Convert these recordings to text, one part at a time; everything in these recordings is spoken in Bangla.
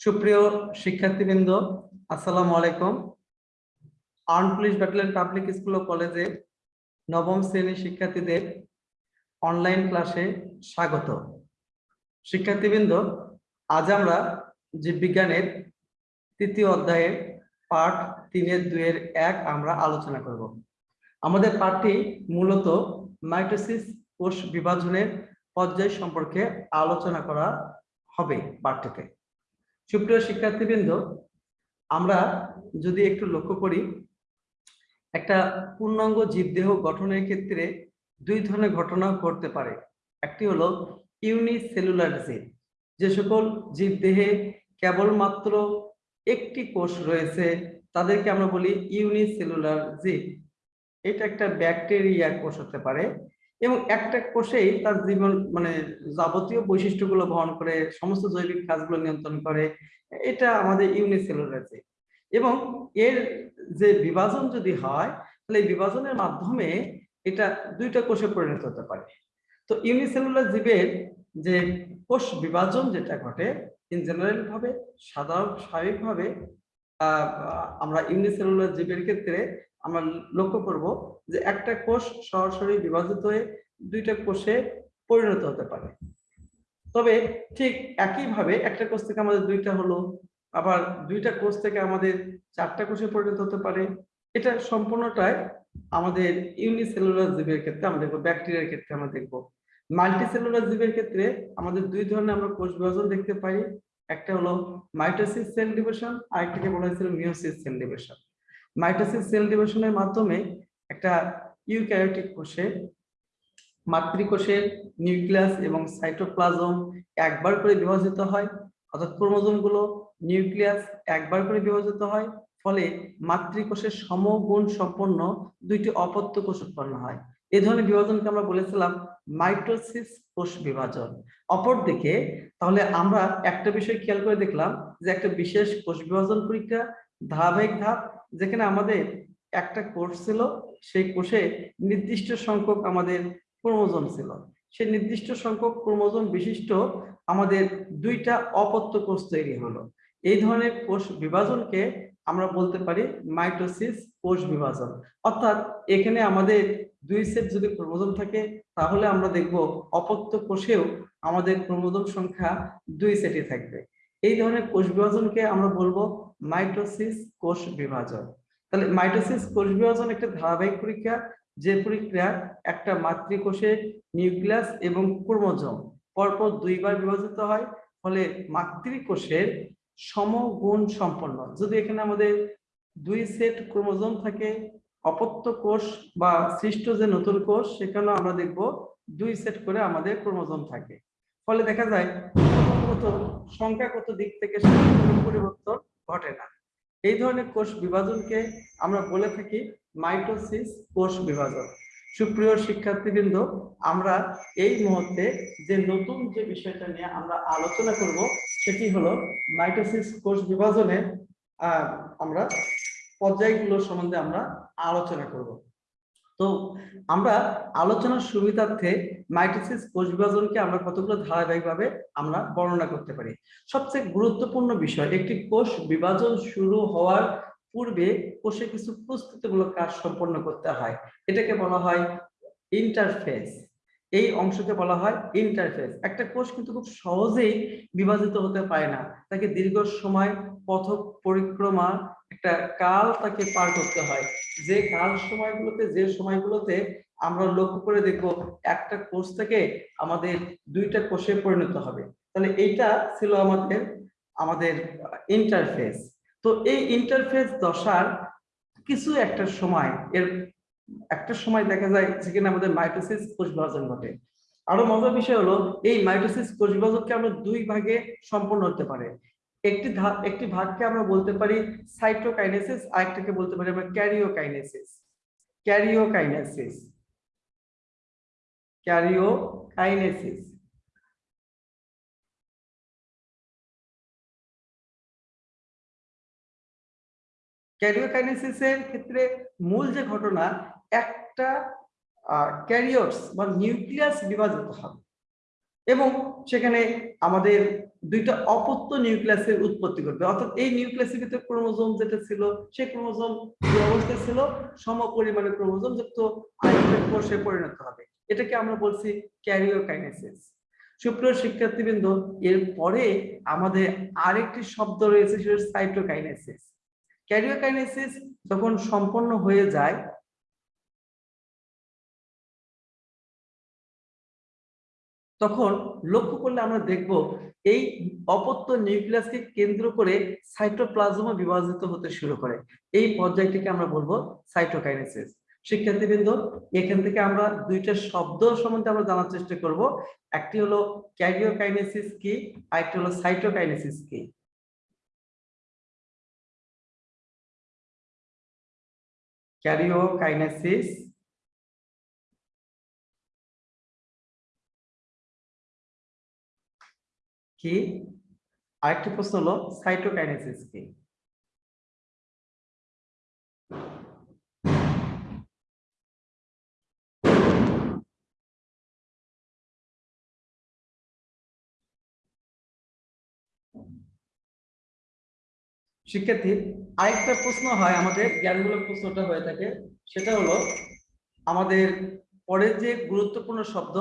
সুপ্রিয় শিক্ষার্থীবৃন্দ, আসসালামু আলাইকুম। Armed police battalion public school ও কলেজে নবম শ্রেণির শিক্ষার্থীদের অনলাইন ক্লাসে স্বাগত। শিক্ষার্থীবৃন্দ, আজ আমরা জীববিজ্ঞানের তৃতীয় অধ্যায়ের পাঠ তিনের দুইয়ের এক আমরা আলোচনা করব। আমাদের পাঠটি মূলত মাইটোসিস কোষ বিভাজনের পর্যায় সম্পর্কে আলোচনা করা হবে পাঠটিতে। সুপ্রিয় শিক্ষার্থীবৃন্দ, আমরা যদি একটু লক্ষ্য করি, একটা পূর্ণাঙ্গ জীবদেহ গঠনের ক্ষেত্রে দুই ধরনের ঘটনা ঘটতে পারে। একটি হলো ইউনিসেলুলার জীব যে সকল জীবদেহে কেবলমাত্র একটি কোষ রয়েছে, তাদেরকে আমরা বলি ইউনিসেলুলার জীব এটা একটা ব্যাকটেরিয়া কোষ হতে পারে এবং একটা কোষেই তার জীবন মানে যাবতীয় বৈশিষ্ট্যগুলো বহন করে, সমস্ত জৈবিক কাজগুলো নিয়ন্ত্রণ করে, এটা আমাদের ইউনিসেলুলার জীব এবং এর যে বিভাজন যদি হয়, তাহলে এই বিভাজনের মাধ্যমে এটা দুইটা কোষে পরিণত হতে পারে। তো ইউনিসেলুলার জীবের যে কোষ বিভাজন যেটা ঘটে ইন জেনারেল ভাবে, সাধারণ স্বাভাবিকভাবে আমরা ইউনিসেলুলার জীবের ক্ষেত্রে আমরা লক্ষ্য করব যে একটা কোষ সরাসরি বিভাজিত হয়ে দুইটা কোষে পরিণত হতে পারে। তবে ঠিক একইভাবে একটা কোষ থেকে আমাদের দুইটা হলো, আবার দুইটা কোষ থেকে আমাদের চারটা কোষে পরিণত হতে পারে। এটা সম্পূর্ণটাই আমাদের ইউনিসেলুলার জীবের ক্ষেত্রে, আমরা দেখব ব্যাকটেরিয়ার ক্ষেত্রে আমরা দেখব। মাল্টিসেলুলার জীবের ক্ষেত্রে আমাদের দুই ধরনের আমরা কোষ বিভাজন দেখতে পাই। একটা হলো মাইটোসিস সেল ডিভিশন, আরেকটাকে বলা হয়েছিল meiosis cell division. Mitosis cell ডিভিশনের মাধ্যমে একটা ইউক্যারিওটিক কোষে মাতৃকোষের নিউক্লিয়াস এবং সাইটোপ্লাজম একবার করে বিভাজিত হয়, অর্থাৎ ক্রোমোজোমগুলো নিউক্লিয়াস একবার করে বিভাজিত হয়, ফলে মাতৃকোষের সমগুণ সম্পন্ন দুইটি অপত্য কোষ উৎপন্ন হয়। এ ধরনের বিভাজনকে আমরা বলেছিলাম মাইটোসিস কোষ বিভাজন। অপরদিকে, তাহলে আমরা একটা বিষয় খেয়াল করে দেখলাম যে একটা বিশেষ কোষ বিভাজন পরীক্ষা ধারাবাহিক ধাপ যেখানে আমাদের একটা কোর্স ছিল, সেই কোষে নির্দিষ্ট সংখ্যক আমাদের ক্রোমোজোম ছিল। সেই নির্দিষ্ট সংখ্যক ক্রোমোজোম বিশিষ্ট আমাদের দুইটা অপত্য কোষ তৈরি হলো। এই ধরনের কোষ বিভাজনকে আমরা বলতে পারি মাইটোসিস কোষ বিভাজন। অর্থাৎ এখানে আমাদের দুই সেট যদি ক্রোমোজোম থাকে, তাহলে আমরা দেখব অপত্য কোষেও আমাদের ক্রোমোজোম সংখ্যা দুই সেটই থাকবে। এই ধরনের কোষ বিভাজনকে আমরা বলব মাইটোসিস কোষ বিভাজন। তাহলে মাইটোসিস কোষ বিভাজন একটা ধারাবাহিক পরীক্ষা, যে প্রক্রিয়া একটা মাতৃকোষের নিউক্লিয়াস এবং ক্রোমোজোম পরপর দুইবার বিভাজিত হয়, ফলে মাতৃকোষের সমগুণ সম্পন্ন। যদি এখানে আমাদের দুই সেট ক্রোমোজোম থাকে, অপত্য কোষ বা সৃষ্ট যে নতুন কোষ, সেখানেও আমরা দেখব দুই সেট করে আমাদের ক্রোমোজোম থাকে। ফলে দেখা যায় সংখ্যাগত দিক থেকে পরিবর্তন ঘটে না। এই ধরনের কোষ বিভাজনকে আমরা বলে থাকি মাইটোসিস কোষ বিভাজন। সুপ্রিয় শিক্ষার্থীবৃন্দ, আমরা এই মুহূর্তে যে নতুন যে বিষয়টা নিয়ে আমরা আলোচনা করব, সেটি হলো মাইটোসিস কোষ বিভাজনের আমরা পর্যায়গুলো সম্বন্ধে আমরা আলোচনা করব। তো আমরা আলোচনার সুবিধার্থে মাইটোসিস কোষ বিভাজনকে আমরা কতগুলো ধারাবাহিকভাবে আমরা বর্ণনা করতে পারি? সবচেয়ে গুরুত্বপূর্ণ বিষয়, একটি কোষ বিভাজন শুরু হওয়ার পূর্বে কোষে কিছু প্রস্তুতিমূলক কাজ সম্পন্ন করতে হয়। এটাকে বলা হয় ইন্টারফেস এই অংশকে বলা হয় ইন্টারফেস একটা কোষ কিন্তু খুব সহজেই বিভাজিত হতে পারে না। তাকে দীর্ঘ সময় পথ পরিক্রমা, একটা কাল তাকে পার করতে হয়। যে কাল সময়গুলোতে, যে সময়গুলোতে আমরা লক্ষ্য করে দেখব, একটা কোষ থেকে আমাদের দুইটা কোষে পরিণত হবে। তাহলে এইটা ছিল আমাদের আমাদের ইন্টারফেস তো এই ইন্টারফেস দশার কিছু একটা সময়, এর একটা সময় দেখা যায় যেখানে আমাদের মাইটোসিস কোষ বিভাজন ঘটে। আরও মজার বিষয় হলো, এই মাইটোসিস কোষ বিভাজনকে আমরা দুই ভাগে সম্পন্ন হতে পারে। একটি একটি ভাগকে আমরা বলতে পারি সাইটোকাইনেসিস আরেকটাকে বলতে পারি আমরা ক্যারিওকাইনেসিস ক্যারিওকাইনেসিস ক্যারিওকাইনেসিস ক্যারিওকাইনেসিসের ক্ষেত্রে মূল যে ঘটনা একটা ক্যারিয়র্স বা নিউক্লিয়াস বিভাজিত হবে। এবং সেখানে আমাদের দুইটা অপত্য নিউক্লিয়াসের উৎপত্তি করবে অর্থাৎ এই নিউক্লিয়াসের ভিতরে ক্রোমোজোম যেটা ছিল, সেই ক্রোমোজোম যে অবস্থায় ছিল সম পরিমাণে ক্রোমোজোম যুক্ত কোষে পরিণত হবে। এটাকে আমরা বলছি ক্যারিওকাইনেসিস সুপ্রিয় শিক্ষার্থীবৃন্দ এর পরে আমাদের আরেকটি শব্দ রয়েছে, সেটা সাইটোকাইনেসিস ক্যারিওকাইনেসিস যখন সম্পন্ন হয়ে যায় তখন লক্ষ্য করলে আমরা দেখব এই অপত্য নিউক্লিয়াসকে কেন্দ্র করে সাইটোপ্লাজমও বিভাজিত হতে শুরু করে। এই পর্যায়টিকে আমরা বলব সাইটোকাইনেসিস। শিক্ষার্থীবৃন্দ, এখান থেকে আমরা দুইটা শব্দ সম্বন্ধে আমরা জানার চেষ্টা করব। একটি হলো ক্যারিওকাইনেসিস কি, আরেকটি হলো সাইটোকাইনেসিস কি? ক্যারিওকাইনেসিস কি? আরেকটি প্রশ্ন হলো সাইটোকাইনেসিস কি? শিক্ষার্থী, আরেকটা প্রশ্ন হয় আমাদের জ্ঞানমূলক প্রশ্নটা হয়ে থাকে। সেটা হলো আমাদের পরের যে গুরুত্বপূর্ণ শব্দ,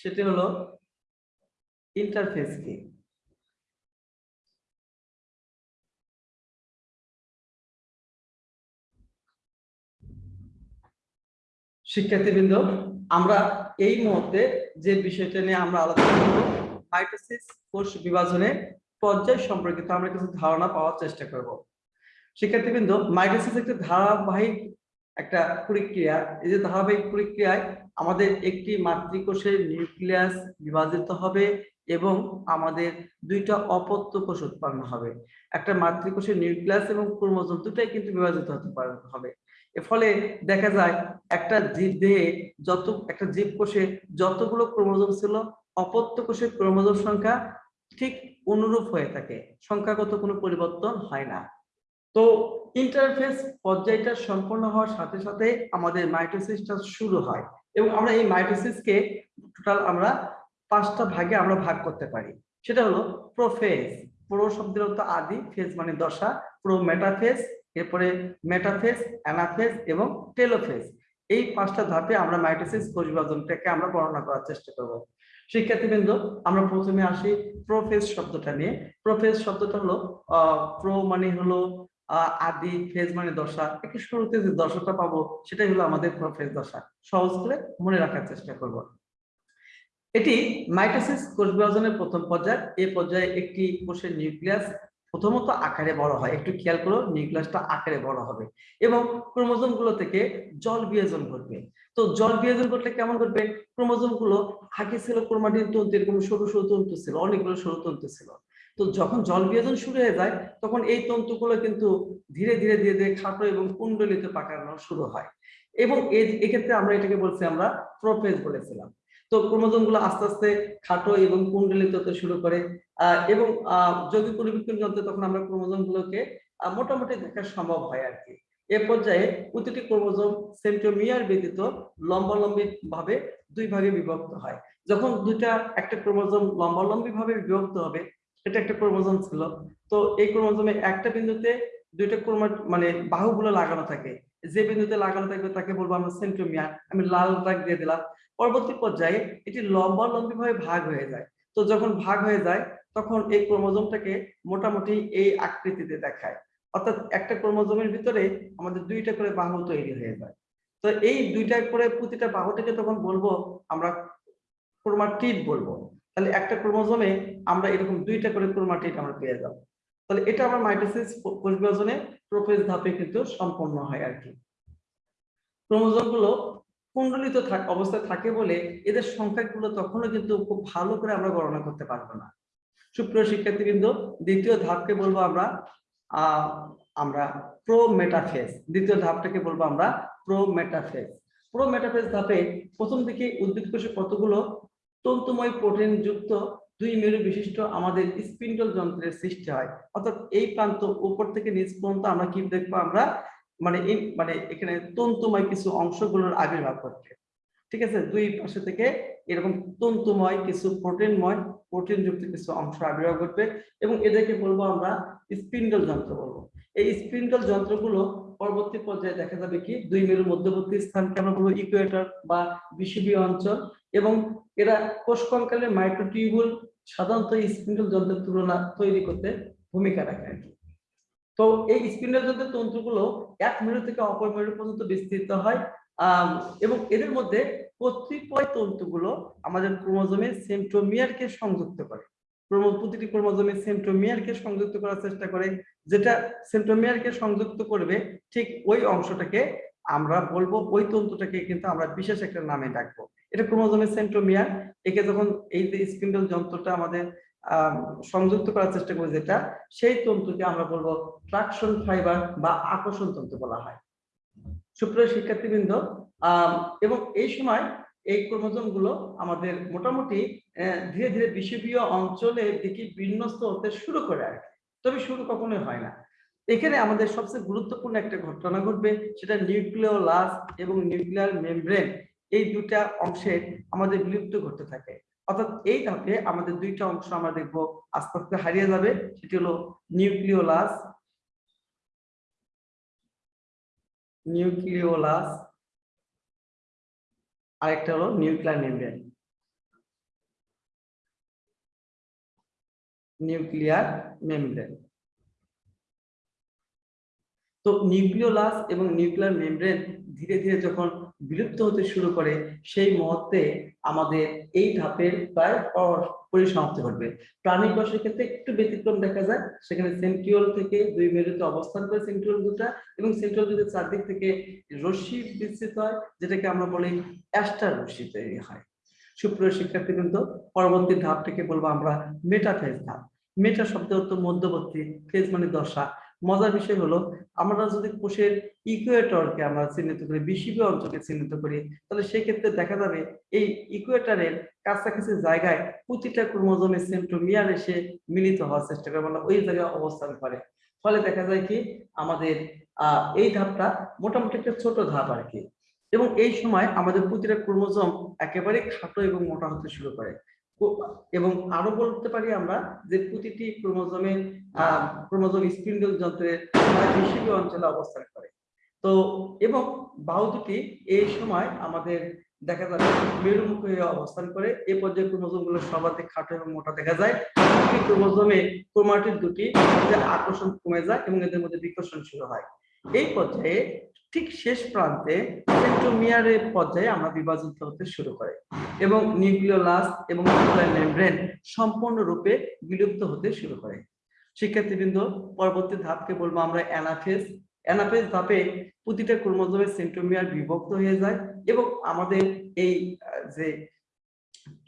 সেটি হলো ইন্টারফেস কি? শিক্ষার্থীবৃন্দ, আমরা এই মুহূর্তে যে বিষয়টা নিয়ে আমরা আলোচনা করব মাইটোসিস কোষ বিভাজনে পর্যায় সম্পর্কিত আমরা কিছু ধারণা পাওয়ার চেষ্টা করব। শিক্ষার্থীবৃন্দ, মাইটোসিস একটি ধারাবাহিক একটা প্রক্রিয়া। এই যে ধারাবাহিক প্রক্রিয়ায় আমাদের একটি মাতৃকোষের নিউক্লিয়াস বিভাজিত হবে এবং আমাদের দুইটা অপত্য কোষ উৎপন্ন হবে। একটা মাতৃকোষের নিউক্লিয়াস এবং ক্রোমোজোম দুটাই কিন্তু বিভাজিত হতে হবে। ফলে দেখা যায় একটা জীব দেহে যত, একটা জীব কোষে যতগুলো ক্রোমোজোম ছিল, অপত্য কোষের ক্রোমোজোম সংখ্যা ঠিক অনুরূপ হয়ে থাকে। সংখ্যাগত কোনো পরিবর্তন হয় না। তো ইন্টারফেস পর্যায়টা সম্পন্ন হওয়ার সাথে সাথে আমাদের মাইটোসিসটা শুরু হয় এবং আমরা এই মাইটোসিসকে টোটাল আমরা পাঁচটা ভাগে আমরা ভাগ করতে পারি। সেটা হলো প্রোফেজ প্রো শব্দের আদি ফেজ মানে দশা প্রো মেটাফেজ এরপরে মেটাফেজ অ্যানাফেজ এবং টেলোফেজ এই পাঁচটা ধাপে আমরা মাইটোসিস কোষ বিভাজনটাকে আমরা বর্ণনা করার চেষ্টা করব। শিক্ষার্থীবৃন্দ, আমরা প্রথমে আসি প্রোফেজ শব্দটা নিয়ে। প্রোফেজ শব্দটা হলো প্রো মানে হলো আদি ফেজ মানে দশা। একটু শুরুতে যে দশাটা পাবো, সেটাই হলো আমাদের প্রোফেজ দশা। সহজ করে মনে রাখার চেষ্টা করব। এটি মাইটোসিস কোষ বিভাজনের প্রথম পর্যায়। এই পর্যায়ে একটি কোষের নিউক্লিয়াস প্রথমত আকারে বড় হয়। একটু খেয়াল করো নিউক্লিয়াসটা আকারে বড় হবে এবং ক্রোমোজোমগুলো থেকে জল বিয়োজন ঘটবে। তো জল বিয়োজন করলে কেমন ঘটবে? ক্রোমোজোমগুলো আগে ছিল ক্রোমাটিন তন্তু, এরকম সরু সরু তন্তু ছিল, অনেকগুলো সরু তন্তু ছিল। তো যখন জল বিয়োজন শুরু হয়ে যায়, তখন এই তন্তুগুলো কিন্তু ধীরে ধীরে ধীরে ধীরে খাটো এবং কুণ্ডলিতে পাকানো শুরু হয়। এবং এক্ষেত্রে আমরা এটাকে বলছি আমরা প্রোফেজ বলেছিলাম। তো ক্রোমোজোমগুলো আস্তে আস্তে খাটো এবং কুণ্ডলিত হতে শুরু করে এবং যদি পরিবর্তন যন্ত্রে তখন আমরা ক্রোমোজোম গুলোকে মোটামুটি দেখা সম্ভব হয় আর কি এ পর্যায়ে প্রতিটি ক্রোমোজোম সেন্টোমিয়ার ব্যতীত লম্বালম্বী ভাবে দুই ভাগে বিভক্ত হয়। যখন দুইটা, একটা ক্রোমোজোম লম্বালম্বী ভাবে বিভক্ত হবে এটা একটা ক্রোমোজোম ছিল। তো এই ক্রোমোজোমে একটা বিন্দুতে দুইটা ক্রোমা মানে বাহুগুলো লাগানো থাকে। যে বিন্দুতে লাগানো থাকবে তাকে বলব আমরা সেন্টোমিয়ার আমি লাল দাগ দিয়ে দিলাম। পরবর্তী পর্যায়ে এটি লম্বা লম্বি ভাবে ভাগ হয়ে যায়। তো যখন ভাগ হয়ে যায়, তখন এই ক্রোমোজোমটাকে মোটামুটি এই আকৃতিতে দেখায়। অর্থাৎ একটা ক্রোমোজোমের ভিতরে আমাদের দুইটা করে বাহু তৈরি হয়ে যায়। তো এই দুইটা করে প্রতিটা বাহুটাকে তখন বলব আমরা ক্রোমাটিড বলব। তাহলে একটা ক্রোমোজোমে আমরা এরকম দুইটা করে ক্রোমাটিড আমরা পেয়ে যাব। তাহলে এটা আমার মাইটোসিস কোষ বিভাজনে প্রোফেজ ধাপে কিন্তু সম্পন্ন হয় আর কি ক্রোমোজোমগুলো কুণ্ডলিত অবস্থায় থাকে বলে এদের সংখ্যাগুলো তখনও কিন্তু খুব ভালো করে আমরা গণনা করতে পারব না। সুপ্রিয় শিক্ষার্থী কিন্তু দ্বিতীয় ধাপকে বলব আমরা আমরা প্রো মেটাফেজ দ্বিতীয় ধাপটাকে বলব আমরা প্রো মেটাফেজ প্রো মেটাফেজ ধাপে প্রথম দিকে উদ্ভিদ কোষে কতগুলো তন্তুময় প্রোটিন যুক্ত দুই মেরু বিশিষ্ট আমাদের স্পিন্ডল যন্ত্রের সৃষ্টি হয়। অর্থাৎ এই প্রান্ত উপর থেকে নিচ পর্যন্ত আমরা কি দেখব? আমরা মানে মানে এখানে তন্তুময় কিছু অংশগুলোর আবির্ভাব ঘটবে ঠিক আছে? দুই পাশে থেকে এরকম তন্তুময় কিছু প্রোটিনময় প্রোটিন যুক্ত কিছু অংশ আবির্ভাব ঘটবে এবং এদেরকে বলব আমরা স্পিন্ডল যন্ত্র বলব। এই স্পিন্ডল যন্ত্রগুলো পরবর্তী পর্যায়ে দেখা যাবে কি, দুই মেরুর মধ্যবর্তী স্থানকে আমরা বলব ইকুয়েটর বা বিষুবীয় অঞ্চল এবং এরা কোষ কঙ্কালের মাইক্রোটিউবুল সাধারণত স্পিন্ডল যন্ত্রের তুলনা তৈরি করতে ভূমিকা রাখে। তো এই স্পিন্ডল যন্ত্রের তন্তুগুলো এক মেরু থেকে অপর মেরু পর্যন্ত বিস্তৃত হয় এবং এদের মধ্যে কতিপয় তন্তুগুলো আমাদের ক্রোমোজোমে সেন্ট্রোমিয়ারকে সংযুক্ত করে। প্রতিটি ক্রোমোজোমে সেন্ট্রোমিয়ারকে সংযুক্ত করার চেষ্টা করে। যেটা সেন্ট্রোমিয়ারকে সংযুক্ত করবে ঠিক ওই অংশটাকে আমরা বলব ওই তন্তুটাকে কিন্তু আমরা বিশেষ একটা নামে ডাকবো। এটা ক্রোমোজোমের সেন্ট্রোমিয়ার একে যখন এই যে স্পিন্ডল যন্ত্রটা আমাদের আম, সংযুক্ত করার চেষ্টা করি যেটা সেই তন্তুকে আমরা বলব ট্রাকশন ফাইবার বা আকর্ষণ তন্তু বলা হয়। সুপ্রিয় শিক্ষার্থীবৃন্দ এবং এই সময় এই ক্রোমোজোমগুলো আমাদের মোটামুটি ধীরে ধীরে বিষুবীয় অঞ্চলের দিকে বিন্যস্ত হতে শুরু করে আর। তবে শুরু কখনোই হয় না এখানে আমাদের সবচেয়ে গুরুত্বপূর্ণ একটা ঘটনা ঘটবে, সেটা নিউক্লিওলাস এবং নিউক্লিয়ার মেমব্রেন, এই দুটা অংশের আমাদের বিলুপ্ত ঘটতে থাকে অর্থাৎ এই ধাপে আমাদের দুইটা অংশ আমরা দেখব আস্তে আস্তে হারিয়ে যাবে, সেটি হলো নিউক্লিওলাস নিউক্লিওলাস আরেকটা হলো নিউক্লিয়ার মেমব্রেন। Nuclear membrane. তো নিউক্লিওলাস এবং নিউক্লিয়ার মেমব্রেন ধীরে ধীরে যখন বিলুপ্ত হতে শুরু করে, সেই মুহূর্তে আমাদের এই ধাপের প্রায় পর- পরিসমাপ্তি ঘটবে। প্রাণী কোষের ক্ষেত্রে একটু ব্যতিক্রম দেখা যায়। সেখানে সেন্ট্রিওল থেকে দুই মেরুতে অবস্থান করে সেন্ট্রিওল দুটা এবং সেন্ট্রিওল দুটো চারদিক থেকে রশ্মি বিস্তৃত হয়, যেটাকে আমরা বলি অ্যাস্টার রশ্মি তৈরি হয়। সুপ্রিয় শিক্ষার্থীবৃন্দ, পরবর্তী ধাপটাকে বলব আমরা মেটাফেজ ধাপ। মেটা শব্দ অর্থ মধ্যবর্তী ফেজ মানে দশা। মজার বিষয় হলো, আমরা যদি কোষের ইকুয়েটরকে আমরা চিহ্নিত করি বিষুবীয় অঞ্চলকে চিহ্নিত করি, তাহলে সেই ক্ষেত্রে দেখা যাবে এই ইকুয়েটরের কাছাকাছি জায়গায় প্রতিটা ক্রোমোজোমের সেন্ট্রোমিয়ার এসে মিলিত হওয়ার চেষ্টা করে মানে ওই জায়গায় অবস্থান করে। ফলে দেখা যায় কি, আমাদের এই ধাপটা মোটামুটি একটা ছোট ধাপ আর কি। এবং এই সময় আমাদের প্রতিটা ক্রোমোজোম একেবারে খাটো এবং মোটা হতে শুরু করে। এবং আরও বলতে পারি আমরা যে প্রতিটি ক্রোমোজোমে ক্রোমোজোম স্পিন্ডল যন্ত্রের প্রায় অঞ্চলে অবস্থান করে। তো, এবং বাহু দুটি এই সময় আমাদের দেখা যাবে মেরুমুখ হয়ে অবস্থান করে এই পর্যায়ে ক্রোমোজোমগুলো সর্বাধিক খাটো এবং মোটা দেখা যায়। ক্রোমোজোমে ক্রোমাটিড দুটি আকর্ষণ কমে যায় এবং এদের মধ্যে বিকর্ষণ শুরু হয়। এই পর্যায়ে ঠিক শেষ প্রান্তে সেন্ট্রোমিয়ারের পর্যায়ে আমরা বিভাজিত হতে শুরু করে এবং নিউক্লিওলাস এবং মেমব্রেন সম্পূর্ণরূপে বিলুপ্ত হতে শুরু করে। শিক্ষার্থীবৃন্দ, পরবর্তী ধাপকে বলব আমরা অ্যানাফেজ অ্যানাফেজ ধাপে প্রতিটা ক্রোমোজোমের সেন্ট্রোমিয়ার বিভক্ত হয়ে যায় এবং আমাদের এই যে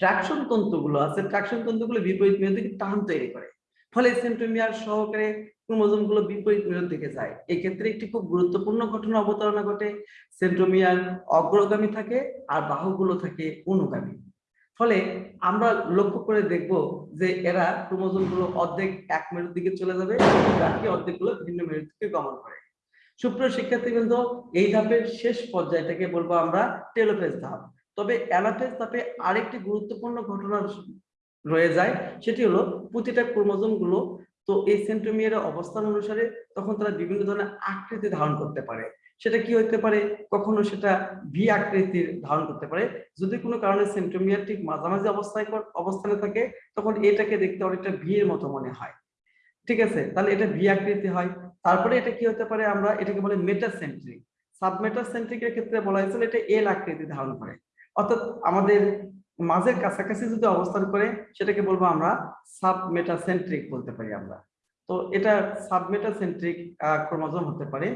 ট্রাকশন তন্তুগুলো আছে ট্রাকশন তন্তুগুলো বিপরীত মেরু থেকে টান তৈরি করে। ফলে সেন্ট্রোমিয়ার সহকারে ক্রোমোজোমগুলো বিপরীত মেরুর দিকে যায়। এই ক্ষেত্রে একটি খুব গুরুত্বপূর্ণ ঘটনা অবতারণা ঘটে। সেন্ট্রোমিয়ার অগ্রগামী থাকে আর বাহুগুলো থাকে অনুগামী। ফলে আমরা লক্ষ্য করে দেখব যে এরা ক্রোমোজোমগুলো অর্ধেক এক মেরুর দিকে চলে যাবে বাকি অর্ধেকগুলো ভিন্ন মেরুর দিকে গমন করে। সুপ্রিয় শিক্ষার্থীবৃন্দ, এই ধাপের শেষ পর্যায়টাকে বলব আমরা টেলোফেজ ধাপ। তবে অ্যানাফেজ ধাপে আরেকটি গুরুত্বপূর্ণ ঘটনা রয়ে যায়, সেটি হলো প্রতিটা ক্রোমোজোমগুলো তো এই সেন্ট্রোমিয়ারের অবস্থান অনুসারে তখন তারা বিভিন্ন ধরনের আকৃতি ধারণ করতে পারে। সেটা কি হতে পারে? কখনো সেটা ভি আকৃতির ধারণ করতে পারে। যদি কোনো কারণে সেন্ট্রোমিয়ার ঠিক মাঝামাঝি অবস্থায় অবস্থানে থাকে, তখন এটাকে দেখতে অনেকটা ভি এর মতো মনে হয়। ঠিক আছে? তাহলে এটা ভি আকৃতি হয়। তারপরে এটা কি হতে পারে? আমরা এটাকে বলে মেটাসেন্ট্রিক সাবমেটাসেন্ট্রিকের ক্ষেত্রে বলা হয়েছিল এটা এল আকৃতি ধারণ করে। অর্থাৎ আমাদের মাঝের কাছাকাছি যদি অবস্থান করে, সেটাকে বলব আমরা সাবমেটাসেন্ট্রিক বলতে পারি আমরা। তো এটা সাবমেটাসেন্ট্রিক ক্রোমোজোম হতে পারে।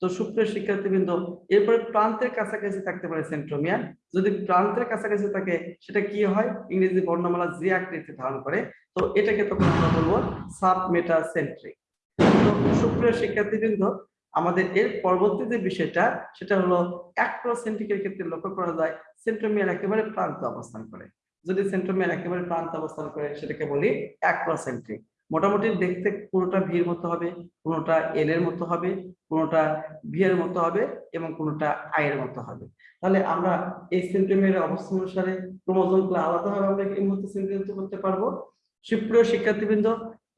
তো সুপ্রিয় শিক্ষার্থীবৃন্দ, এরপরে প্রান্তের কাছাকাছি থাকতে পারে সেন্ট্রোমিয়ার যদি প্রান্তের কাছাকাছি থাকে, সেটা কি হয়? ইংরেজি বর্ণমালা যে আকৃতি ধারণ করে, তো এটাকে তখন আমরা বলব সাবমেটাসেন্ট্রিক সুপ্রিয় শিক্ষার্থীবৃন্দ, আমাদের এর পরবর্তী যে বিষয়টা, সেটা হলো অ্যাক্রোসেন্ট্রিকের ক্ষেত্রে লক্ষ্য করা যায় সেন্ট্রোমিয়ার একেবারে প্রান্ত অবস্থান করে। যদি সেন্ট্রোমিয়ার একেবারে প্রান্ত অবস্থান করে, সেটাকে বলি অ্যাক্রোসেন্ট্রিক মোটামুটি দেখতে কোনোটা ভির মতো হবে, কোনোটা এল এর মতো হবে, কোনোটা ভি এর মতো হবে এবং কোনোটা আই এর মতো হবে। তাহলে আমরা এই সেন্টিমিটার অবস্থান অনুসারে ক্রোমোজোমগুলো আলাদাভাবে আমরা এই মুহূর্তে চিহ্নিত করতে পারব। সুপ্রিয় শিক্ষার্থীবৃন্দ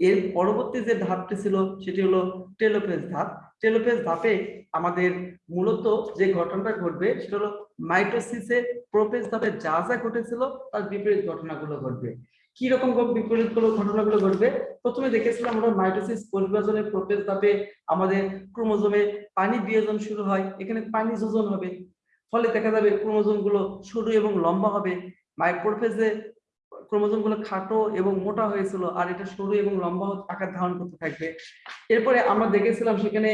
এর পরবর্তী যে ধাপটি ছিল, সেটি হলো টেলোফেজ ধাপ। টেলোফেজ ধাপে আমাদের মূলত যে ঘটনাটা ঘটবে, সেটা হলো মাইটোসিসে প্রোফেজ ধাপে যা যা ঘটেছিল, তার বিপরীত ঘটনাগুলো ঘটবে। কি রকম বিপরীতগুলো ঘটনাগুলো ঘটবে? প্রথমে দেখেছিলাম আমরা মাইটোসিস কোষবিভাজনের প্রোফেজ ধাপে আমাদের ক্রোমোজোমে পানি বিয়োজন শুরু হয়, এখানে পানি যোজন হবে। ফলে দেখা যাবে ক্রোমোজোমগুলো সরু এবং লম্বা হবে। মাইক্রোফেজে ক্রোমোজোমগুলো খাটো এবং মোটা হয়েছিল আর এটা সরু এবং লম্বা আকার ধারণ করতে থাকবে। এরপরে আমরা দেখেছিলাম সেখানে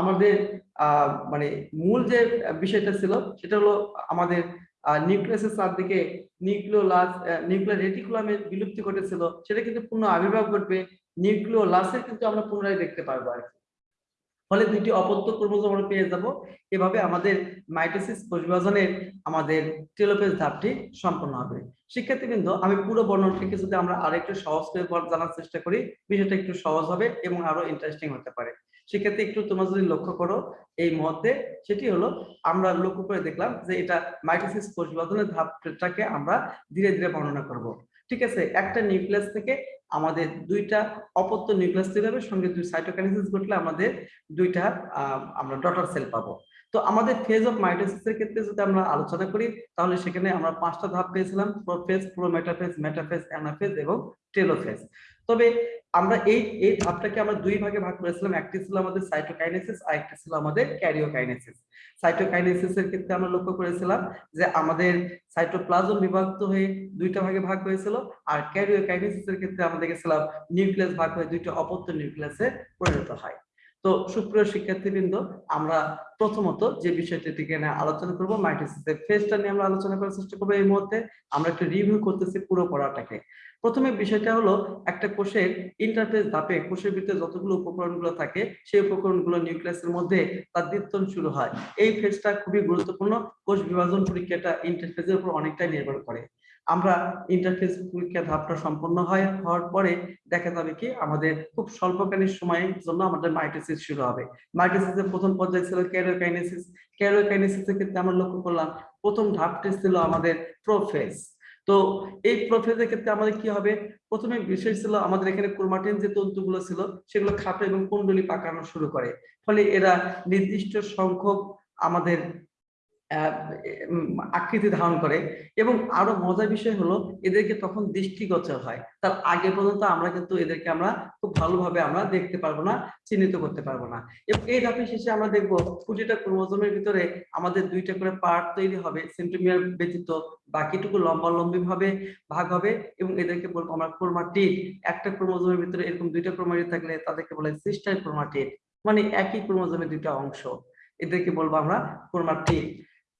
আমাদের মানে মূল যে বিষয়টা ছিল সেটা হলো আমাদের নিউক্লিয়াসের চারদিকে নিউক্লিওলাস নিউক্লিয়ার রেটিকুলামের বিলুপ্তি ঘটেছিল। সেটা কিন্তু পূর্ণ আবির্ভাব ঘটবে, নিউক্লিওলাসের কিন্তু আমরা পুনরায় দেখতে পারব আর কি। ফলে দুইটি অপত্য ক্রোমোজোম আমরা পেয়ে যাব। এভাবে আমাদের মাইটোসিস কোষ আমাদের টেলোফেজ ধাপটি সম্পন্ন হবে। শিক্ষার্থীবৃন্দ আমি পুরো বর্ণনটিকে যদি আমরা আরেকটু সহজ করে জানার চেষ্টা করি। বিষয়টা একটু সহজ হবে এবং আরও ইন্টারেস্টিং হতে পারে। শিক্ষার্থী, একটু তোমরা যদি লক্ষ্য করো এই মধ্যে সেটি হলো আমরা লক্ষ্য করে দেখলাম যে এটা মাইটোসিস কোষ বিভাজনের ধাপটাকে আমরা ধীরে ধীরে বর্ণনা করব। ঠিক আছে? একটা নিউক্লিয়াস থেকে আমাদের দুইটা অপত্য নিউক্লিয়াস তৈরি হবে সঙ্গে দুই সাইটোকাইনেসিস ঘটলে আমাদের দুইটা আমরা ডটার সেল পাবো। তো আমাদের ফেজ অফ মাইটোসিসের ক্ষেত্রে যদি আমরা আলোচনা করি, তাহলে সেখানে আমরা পাঁচটা ধাপ পেয়েছিলাম প্রোফেজ প্রোমেটাফেজ মেটাফেজ অ্যানাফেজ এবং টেলোফেজ তবে আমরা এই এই ধাপটাকে আমরা দুই ভাগে ভাগ করেছিলাম, একটি ছিল আমাদের সাইটোকাইনেসিস আর একটি ছিল আমাদের ক্যারিওকাইনেসিস সাইটোকাইনেসিস এর ক্ষেত্রে আমরা লক্ষ্য করেছিলাম যে আমাদের সাইটোপ্লাজম বিভক্ত হয়ে দুইটা ভাগে ভাগ হয়েছিল, আর ক্যারিওকাইনেসিস এর ক্ষেত্রে আমরা দেখেছিলাম নিউক্লিয়াস ভাগ হয়ে দুইটা অপত্য নিউক্লিয়াসে পরিণত হয়। তো সুপ্রিয় শিক্ষার্থীবৃন্দ, আমরা প্রথমত যে বিষয়টি আলোচনা করব মাইটোসিসের নিয়ে আমরা আলোচনা করার চেষ্টা করব এই মুহূর্তে। আমরা একটু রিভিউ করতেছি পুরো পড়াটাকে। প্রথমে বিষয়টা হলো, একটা কোষের ইন্টারফেস ধাপে কোষের ভিতরে যতগুলো উপকরণগুলো থাকে, সেই উপকরণগুলো নিউক্লিয়াসের মধ্যে তার দীপ্তন শুরু হয়। এই ফেজটা খুবই গুরুত্বপূর্ণ। কোষ বিভাজন পরীক্ষাটা ইন্টারফেসের উপর অনেকটাই নির্ভর করে। আমরা ইন্টারফেস পরীক্ষা ধাপটা সম্পন্ন হয়, হওয়ার পরে দেখা যাবে কি আমাদের খুব স্বল্পকালীন সময়ের জন্য আমাদের মাইটোসিস শুরু হবে। মাইটোসিসের প্রথম পর্যায়ে ছিল ক্যারিওকাইনেসিস ক্যারিওকাইনেসিসের ক্ষেত্রে আমরা লক্ষ্য করলাম, প্রথম ধাপটি ছিল আমাদের প্রোফেজ তো এই প্রোফেজের ক্ষেত্রে আমাদের কি হবে? প্রথমে বিষয় ছিল আমাদের এখানে ক্রোমাটিন যে তন্তুগুলো ছিল, সেগুলো খাটো এবং কুণ্ডলি পাকানো শুরু করে। ফলে এরা নির্দিষ্ট সংখ্যক আমাদের আকৃতি ধারণ করে। এবং আরও মজার বিষয় হলো, এদেরকে তখন দৃষ্টিগোচর হয়। তার আগে পর্যন্ত আমরা কিন্তু এদেরকে আমরা খুব ভালোভাবে আমরা দেখতে পারব না, চিহ্নিত করতে পারব না। এবং এই ধাপের শেষে আমরা দেখব প্রতিটা ক্রোমোজোমের ভিতরে আমাদের দুইটা করে পার্ট তৈরি হবে সেন্টিমিটার ব্যতীত বাকিটুকু লম্বা লম্বি ভাবে ভাগ হবে। এবং এদেরকে বলব আমরা ক্রোমাটিড। একটা ক্রোমোজোমের ভিতরে এরকম দুইটা ক্রোমাটিড থাকলে তাদেরকে বলে সিস্টার ক্রোমাটিড। মানে একই ক্রোমোজোমের দুইটা অংশ। এদেরকে বলব আমরা ক্রোমাটিড।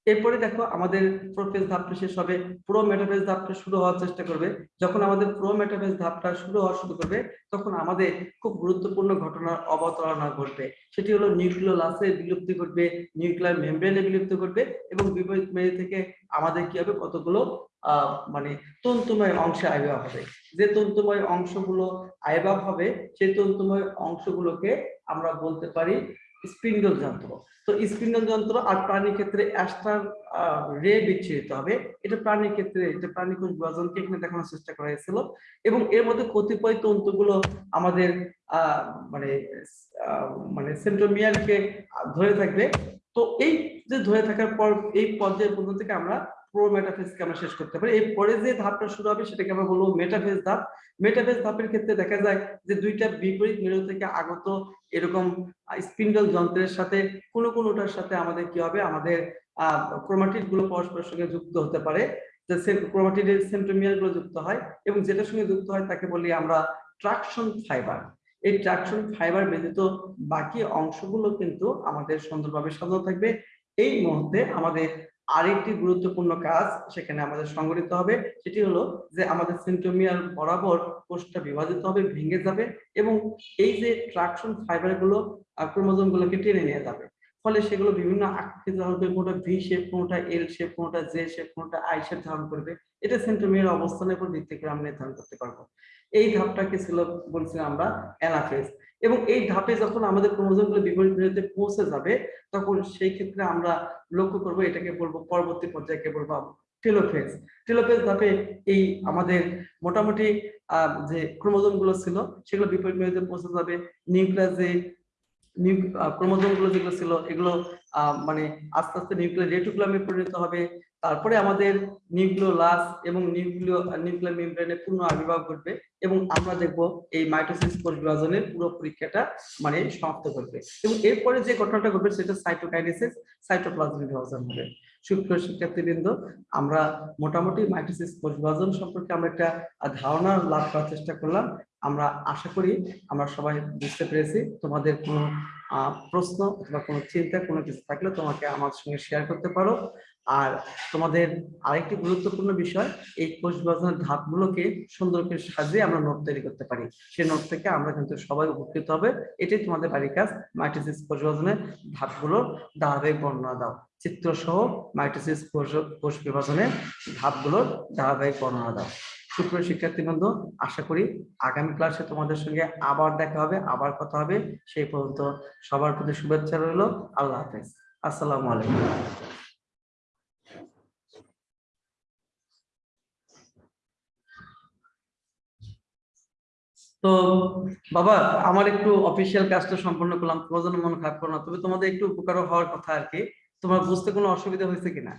এরপরে দেখো আমাদের প্রোফেজ ধাপটা শেষ হবে প্রো মেটাফেজ ধাপটা শুরু হওয়ার চেষ্টা করবে। যখন আমাদের প্রো মেটাফেজ ধাপটা শুরু হওয়া শুরু করবে, তখন আমাদের খুব গুরুত্বপূর্ণ ঘটনার অবতারণা ঘটবে। সেটি হলো নিউক্লিয় লাসে বিলুপ্তি ঘটবে, নিউক্লিয়ার মেমব্রেনে বিলুপ্তি ঘটবে এবং বিপরীত মেয়ে থেকে আমাদের কি হবে? কতগুলো মানে তন্তুময় অংশে আবির্ভাব হবে। যে তন্তুময় অংশগুলো আবির্ভাব হবে, সেই তন্তুময় অংশগুলোকে আমরা বলতে পারি স্পিন্ডল যন্ত্র। তো স্পিন্ডল যন্ত্র আর প্রাণীর ক্ষেত্রে অ্যাস্টার রে বিচ্ছিন্ন হবে। এটা প্রাণীর ক্ষেত্রে, এটা প্রাণী কোষ বিভাজনকে এখানে দেখানোর চেষ্টা করা হয়েছিল। এবং এর মধ্যে কতিপয় তন্তুগুলো আমাদের মানে মানে সেন্ট্রোমিয়ারকে ধরে থাকবে। তো এই যে ধরে থাকার পর এই পর্যায়ে পর্যন্ত থেকে আমরা প্রো মেটাফেজকে আমরা শেষ করতে পারি। এই পরে যে ধাপটা শুরু হবে সেটাকে আমরা বলব মেটাফেজ ধাপ। মেটাফেজ ধাপের ক্ষেত্রে দেখা যায় যে দুইটা বিপরীত মেরু থেকে আগত এরকম স্পিন্ডল যন্ত্রের সাথে কোনো কোনোটার সাথে আমাদের কি হবে? আমাদের ক্রোমাটিডগুলো পরস্পরের সঙ্গে যুক্ত হতে পারে। যে ক্রোমাটিডের সেন্ট্রোমিয়ারগুলো যুক্ত হয় এবং যেটার সঙ্গে যুক্ত হয় তাকে বলি আমরা ট্রাকশন ফাইবার এই ট্রাকশন ফাইবার ব্যতীত বাকি অংশগুলো কিন্তু আমাদের সুন্দরভাবে সাজানো থাকবে। এই মুহূর্তে আমাদের আরেকটি গুরুত্বপূর্ণ কাজ সেখানে আমাদের সংগঠিত হবে, সেটি হলো যে আমাদের সেন্টোমিয়ার বরাবর কোষটা বিভাজিত হবে, ভেঙে যাবে এবং এই যে ট্রাকশন ফাইবারগুলো ক্রোমোজোম গুলোকে টেনে নিয়ে যাবে। ফলে সেগুলো বিভিন্ন আকৃতি ধারণ করবে কোনোটা ভি শেপ কোনোটা এল শেপ কোনোটা জে শেপ কোনোটা আই শেপ ধারণ করবে। এটা সেন্টোমিয়ার অবস্থানের উপর ভিত্তি করে আমরা নির্ধারণ করতে পারব। এই ধাপটাকে ছিল বলছিলাম আমরা অ্যানাফেজ। এবং এই ধাপে যখন আমাদের ক্রোমোজোমগুলো বিপরীত মেরুতে পৌঁছে যাবে, তখন সেই ক্ষেত্রে আমরা লক্ষ্য করব এটাকে বলব পরবর্তী পর্যায়কে বলব টেলোফেজ। টেলোফেজ ধাপে এই আমাদের মোটামুটি যে ক্রোমোজোমগুলো ছিল, সেগুলো বিপরীত মেরুতে পৌঁছে যাবে। নিউক্লিয়াসে ক্রোমোজোমগুলো যেগুলো ছিল, এগুলো মানে আস্তে আস্তে নিউক্লিয়ার রেটিকুলামে পরিণত হবে, তারপরে আমাদের নিউক্লিওলাস এবং নিউক্লিয় নিউক্লিয়ার মেমব্রেনের পূর্ণ আবির্ভাব ঘটবে এবং আমরা দেখব এই মাইটোসিস কোষ বিভাজনের পুরো পরীক্ষাটা মানে সমাপ্ত করবে। এবং এরপরে যে ঘটনাটা ঘটবে সেটা সাইটোকাইনেসিস, সাইটোপ্লাজমিক বিভাজন হবে। সুপ্রিয় শিক্ষার্থীবৃন্দ, আমরা মোটামুটি মাইটোসিস কোষ বিভাজন সম্পর্কে আমরা একটা ধারণা লাভ করার চেষ্টা করলাম। আমরা আশা করি আমরা সবাই বুঝতে পেরেছি। তোমাদের কোনো প্রশ্ন অথবা কোনো চিন্তা, কোনো কিছু থাকলে তোমাকে আমার সঙ্গে শেয়ার করতে পারো। আর তোমাদের আরেকটি গুরুত্বপূর্ণ বিষয়, এই কোষ বিভাজনের ধাপগুলোকে সুন্দর করে সাজিয়ে আমরা নোট তৈরি করতে পারি। সেই নোট থেকে আমরা কিন্তু সবাই উপকৃত হবে। এটাই তোমাদের বাড়ির কাজ, মাইটোসিস কোষ বিভাজনের ধাপগুলোর ধারাবাহিক বর্ণনা দাও। চিত্র সহ মাইটোসিস কোষ বিভাজনের ধাপগুলোর ধারাবাহিক বর্ণনা দাও। সুপ্রিয় শিক্ষার্থীবৃন্দ, আশা করি আগামী ক্লাসে তোমাদের সঙ্গে আবার দেখা হবে, আবার কথা হবে। সেই পর্যন্ত সবার প্রতি শুভেচ্ছা রইল। আল্লাহ হাফেজ। আসসালামু আলাইকুম। তো বাবা, আমার একটু অফিসিয়াল কাজটা সম্পন্ন করলাম। তোমার জন্য মন খারাপ করো না। তবে তোমাদের একটু উপকার হওয়ার কথা আর কি। তোমার বুঝতে কোনো অসুবিধা হয়েছে কিনা?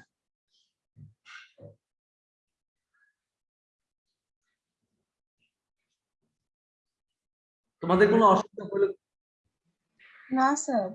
তোমাদের কোনো অসুবিধা হলে না স্যার।